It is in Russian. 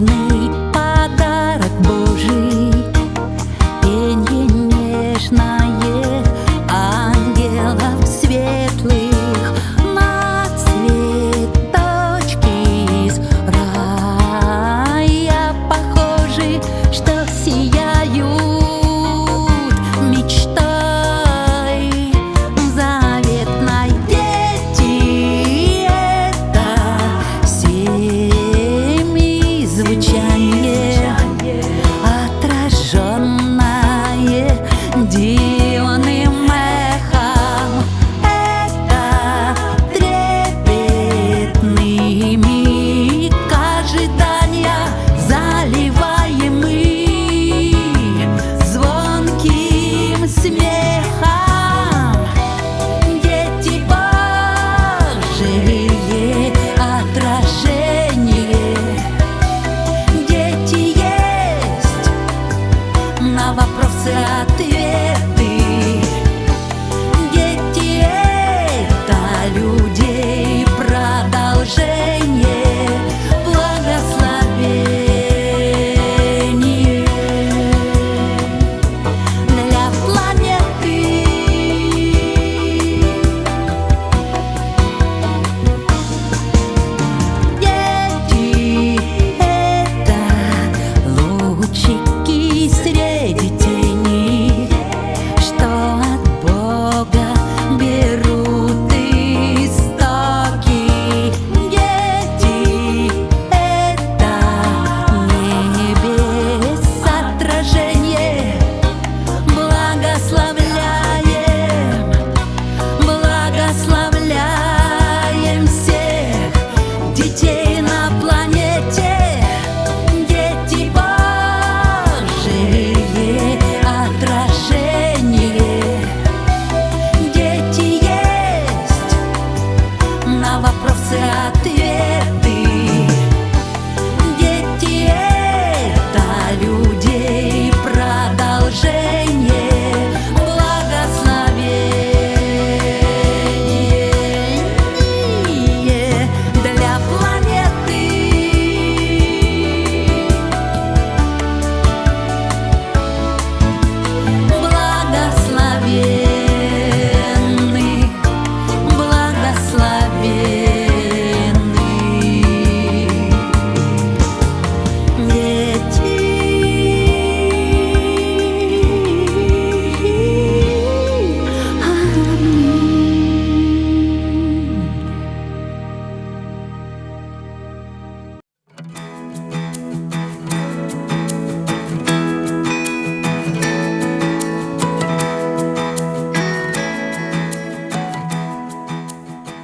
made на вопросы ответ.